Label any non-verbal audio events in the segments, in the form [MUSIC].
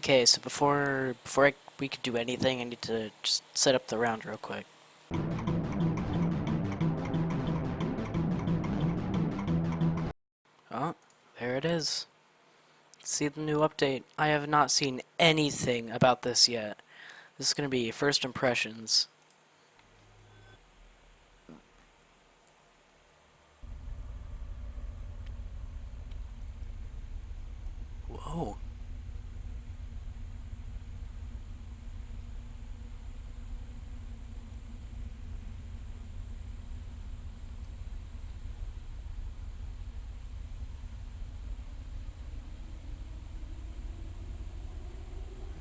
Okay, so before before I, we could do anything, I need to just set up the round real quick. Oh, there it is. See the new update. I have not seen anything about this yet. This is going to be first impressions. Whoa.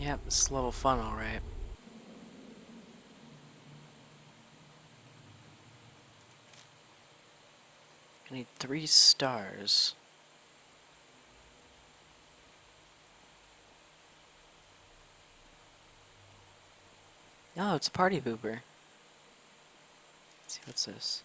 Yep, this is level fun, alright. I need three stars. Oh, it's a party booper. Let's see what's this.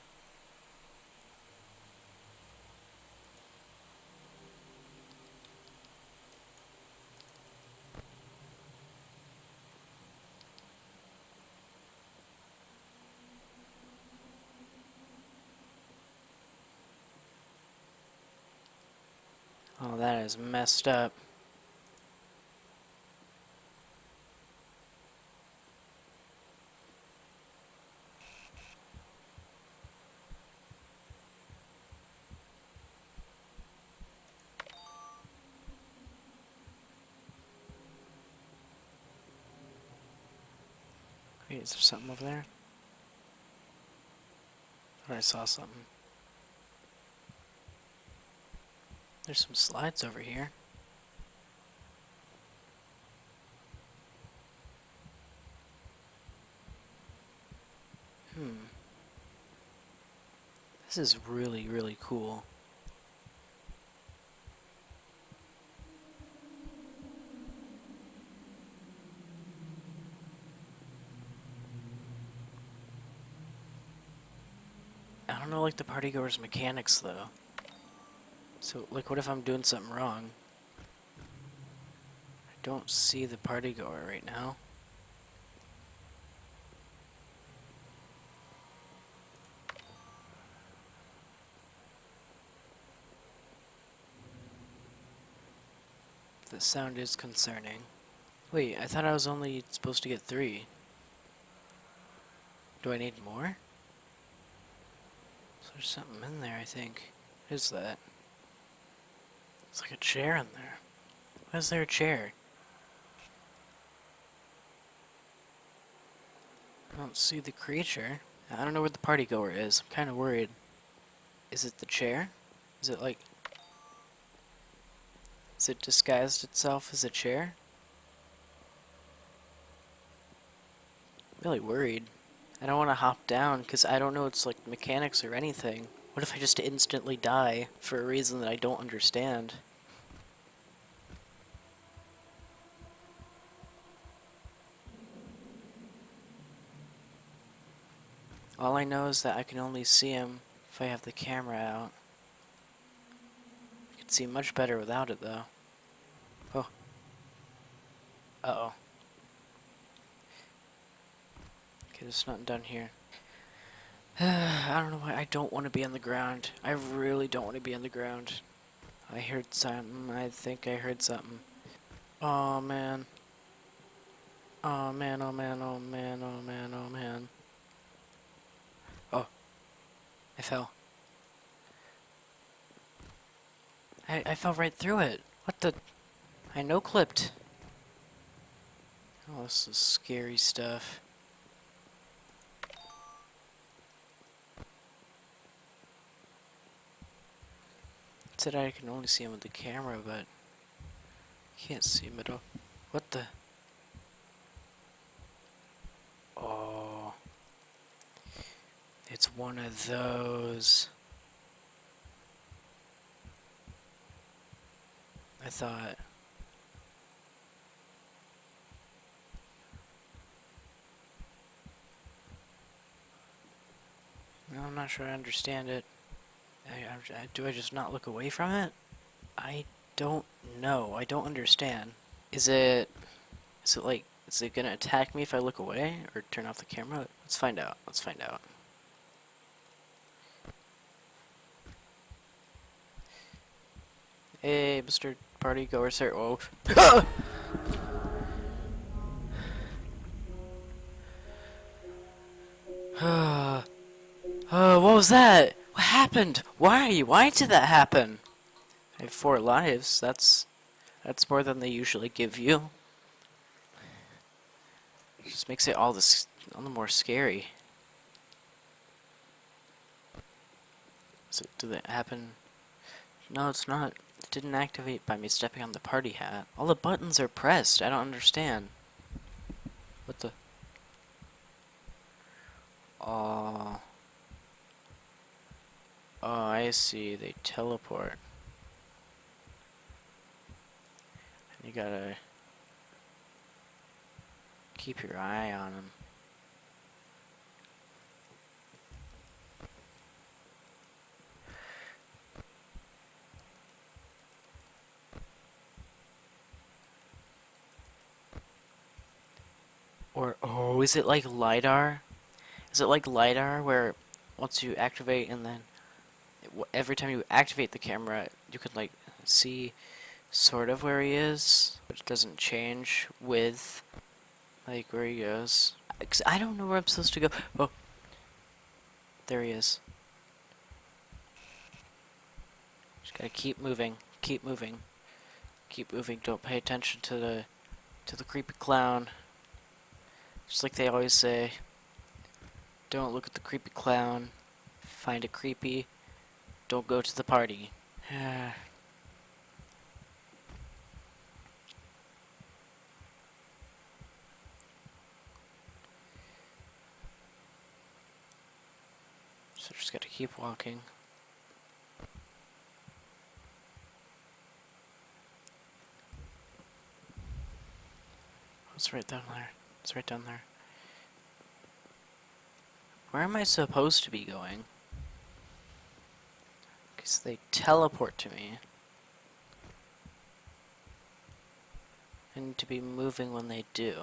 Oh, that is messed up. Wait, is there something over there? I saw something. There's some slides over here. Hmm. This is really, really cool. I don't know like the partygoer's mechanics though. So, like, what if I'm doing something wrong? I don't see the party goer right now. The sound is concerning. Wait, I thought I was only supposed to get three. Do I need more? So there's something in there, I think. What is that? There's like a chair in there. Why is there a chair? I don't see the creature. I don't know where the party goer is. I'm kind of worried. Is it the chair? Is it like... Is it disguised itself as a chair? I'm really worried. I don't want to hop down because I don't know its like mechanics or anything. What if I just instantly die for a reason that I don't understand? All I know is that I can only see him if I have the camera out. I can see much better without it though. Oh. Uh-oh. Okay, is not done here. [SIGHS] I don't know why I don't want to be on the ground. I really don't want to be on the ground. I heard something. I think I heard something. Oh man. Oh man, oh man, oh man, oh man, oh man. Oh. I fell. I, I fell right through it. What the? I no-clipped. Oh, this is scary stuff. I can only see him with the camera, but can't see him at all. What the? Oh. It's one of those. I thought. I'm not sure I understand it. I, I, do I just not look away from it? I don't know. I don't understand. Is it... Is it like... Is it gonna attack me if I look away? Or turn off the camera? Let's find out. Let's find out. Hey, Mr. Party Goer, sir. Oh. [LAUGHS] [SIGHS] [SIGHS] uh, what was that? What happened? Why? Why did that happen? I have four lives. That's that's more than they usually give you. just makes it all this all the more scary. So, did it happen? No, it's not. It didn't activate by me stepping on the party hat. All the buttons are pressed. I don't understand. What the? Oh. Oh, I see. They teleport. You gotta keep your eye on them. Or, oh, is it like LiDAR? Is it like LiDAR where once you activate and then every time you activate the camera, you can like see sort of where he is, but it doesn't change with like where he goes. I don't know where I'm supposed to go. Oh, there he is. Just gotta keep moving, keep moving, keep moving. Don't pay attention to the to the creepy clown. Just like they always say. Don't look at the creepy clown. Find it creepy. Don't go to the party. [SIGHS] so just gotta keep walking. It's right down there. It's right down there. Where am I supposed to be going? Because they teleport to me. And to be moving when they do.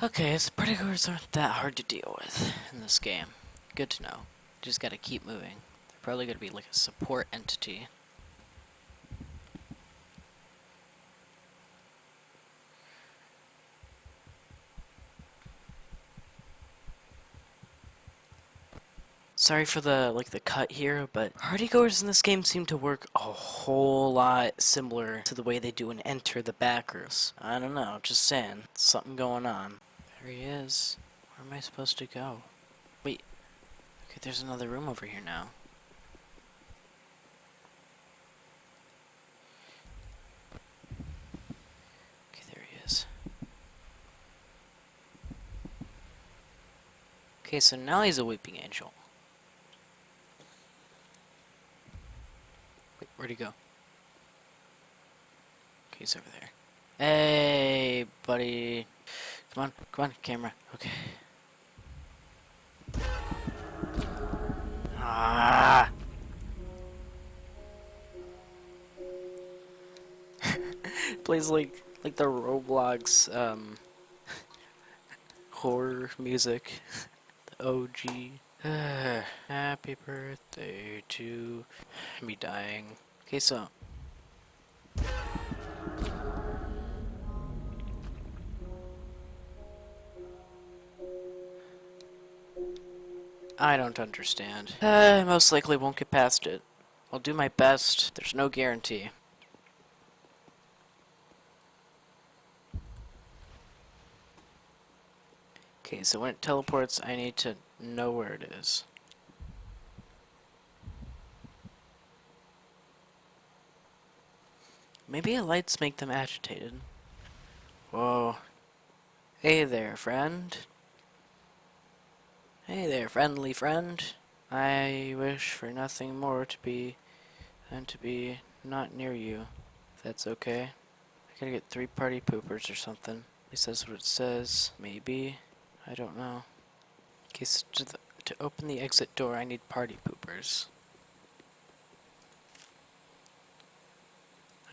Okay, so predators aren't that hard to deal with in this game. Good to know. Just gotta keep moving. They're probably gonna be like a support entity. Sorry for the like the cut here, but partygoers in this game seem to work a whole lot similar to the way they do in Enter the Backrooms. I don't know, just saying. Something going on. There he is. Where am I supposed to go? Wait. Okay, there's another room over here now. Okay, there he is. Okay, so now he's a weeping angel. Where'd he go? Okay, he's over there. Hey, buddy. Come on, come on, camera. Okay. Ah! [LAUGHS] Plays like like the Roblox um [LAUGHS] horror music. [LAUGHS] the OG. [SIGHS] Happy birthday to me dying. Okay, so. I don't understand. Uh, I most likely won't get past it. I'll do my best. There's no guarantee. Okay, so when it teleports, I need to know where it is. Maybe lights make them agitated. Whoa. Hey there, friend. Hey there, friendly friend. I wish for nothing more to be than to be not near you. That's okay. I gotta get three party poopers or something. At least that's what it says. Maybe. I don't know. In case to, the, to open the exit door, I need party poopers.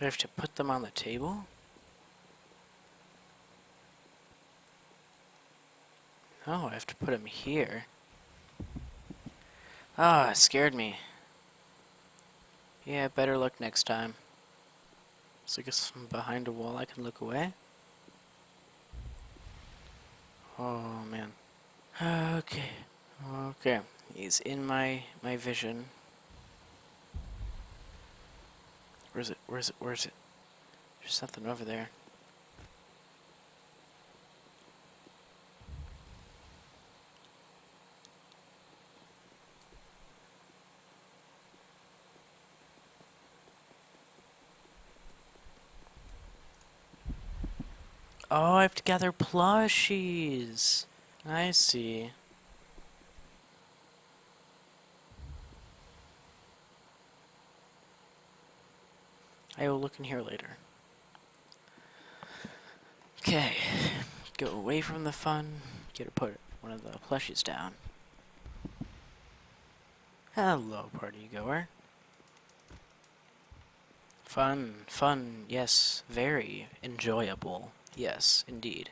I have to put them on the table? Oh, I have to put them here. Ah, it scared me. Yeah, better luck next time. So I guess I'm behind a wall, I can look away. Oh man. [SIGHS] Okay. Okay. He's in my my vision. Where's it? Where's it? Where's it? There's something over there. Oh, I have to gather plushies. I see. I will look in here later. Okay, go away from the fun. Get to put one of the plushies down. Hello, party goer. Fun, fun, yes, very enjoyable. Yes, indeed.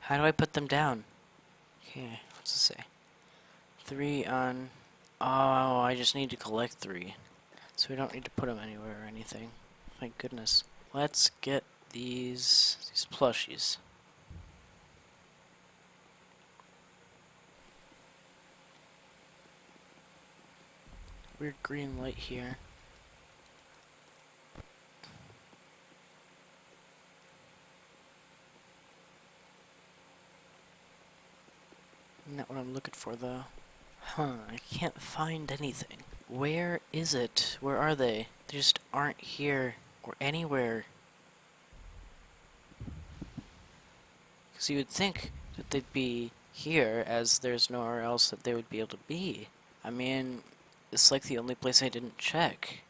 How do I put them down? Okay, what's it say? Three on... Oh, I just need to collect three. So we don't need to put them anywhere or anything. Thank goodness. Let's get these, these plushies. Weird green light here. Not what I'm looking for, though. Huh, I can't find anything. Where is it? Where are they? They just aren't here or anywhere. Because you would think that they'd be here, as there's nowhere else that they would be able to be. I mean, it's like the only place I didn't check.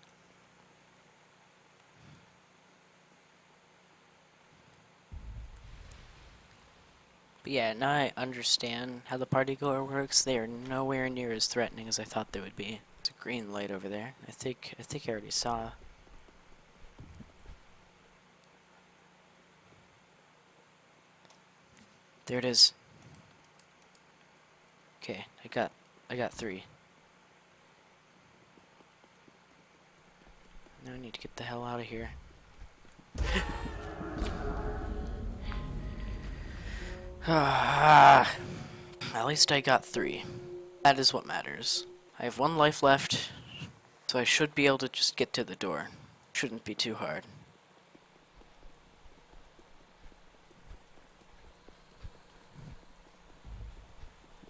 But yeah, now I understand how the party goer works. They are nowhere near as threatening as I thought they would be. It's a green light over there. I think I think I already saw. There it is. Okay, I got I got three. Now I need to get the hell out of here. [LAUGHS] [SIGHS] At least I got three. That is what matters. I have one life left, so I should be able to just get to the door. Shouldn't be too hard.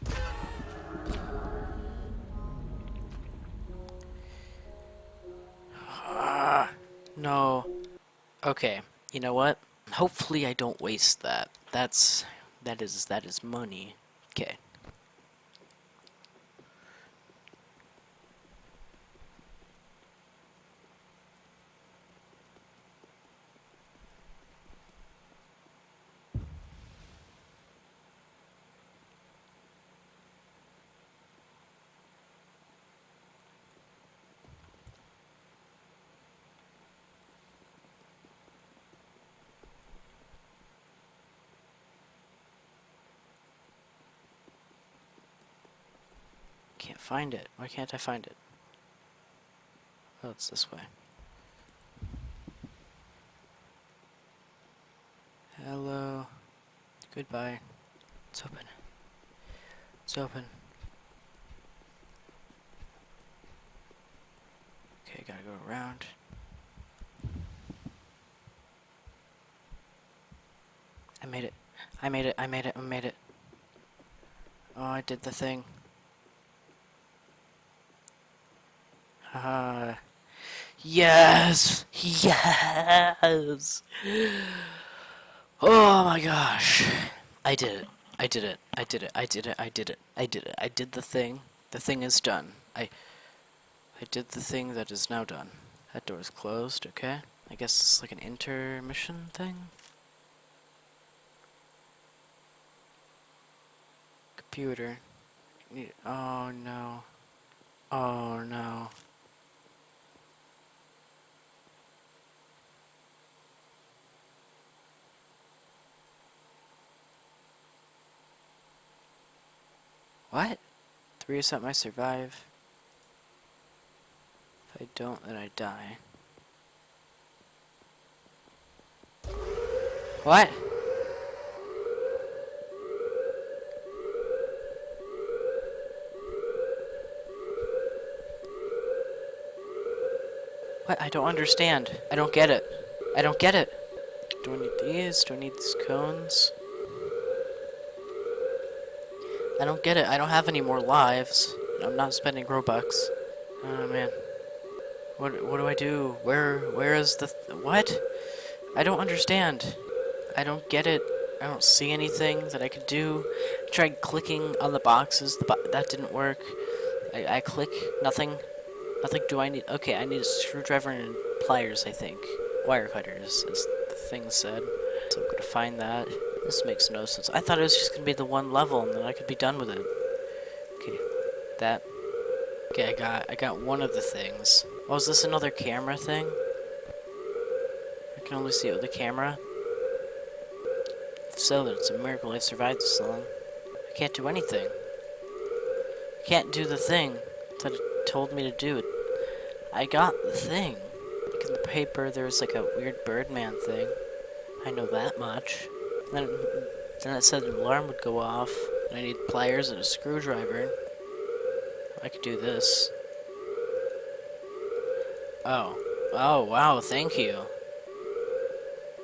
[SIGHS] No. Okay, you know what? Hopefully I don't waste that. That's that is that is money. Okay. Can't find it. Why can't I find it? Oh, it's this way. Hello. Goodbye. It's open. It's open. Okay, gotta go around. I made it. I made it. I made it. I made it. Oh, I did the thing. Uh, yes! Yes! Oh my gosh. I did it. I did it. I did it. I did it. I did it. I did it. I did the thing. The thing is done. I I did the thing that is now done. That door is closed, okay? I guess it's like an intermission thing? Computer. Oh no. Oh no. What? Three or something I survive. If I don't, then I die. What? What? I don't understand. I don't get it. I don't get it. Do I need these? Do I need these cones? I don't get it. I don't have any more lives. I'm not spending Robux. Oh man. What what do I do? Where where is the th what? I don't understand. I don't get it. I don't see anything that I could do. I tried clicking on the boxes. The bo that didn't work. I, I click nothing. Nothing. Do I need? Okay, I need a screwdriver and pliers. I think wire cutters, as the thing said. So I'm gonna find that. This makes no sense. I thought it was just gonna be the one level and then I could be done with it. Okay, that. Okay, I got I got one of the things. Oh, is this another camera thing? I can only see it with the camera. If so, then it's a miracle I survived this long. I can't do anything. I can't do the thing that it told me to do. It. I got the thing. Like in the paper, there was like a weird Birdman thing. I know that much. Then, then it said an alarm would go off, and I need pliers and a screwdriver. I could do this. Oh. Oh, wow, thank you.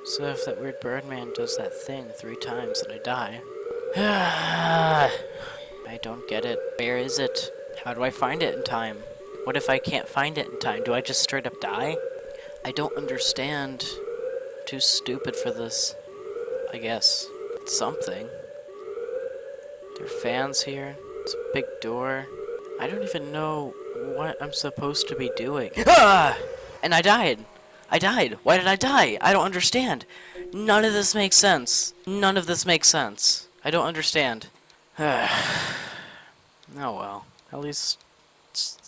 So if that weird Birdman does that thing three times, then I die. [SIGHS] I don't get it. Where is it? How do I find it in time? What if I can't find it in time? Do I just straight up die? I don't understand. Too stupid for this. I guess. It's something. There are fans here. It's a big door. I don't even know what I'm supposed to be doing. Ah! And I died. I died. Why did I die? I don't understand. None of this makes sense. None of this makes sense. I don't understand. [SIGHS] oh well. At least,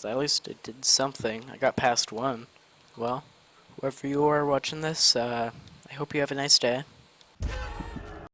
at least it did something. I got past one. Well, whoever you are watching this, uh, I hope you have a nice day.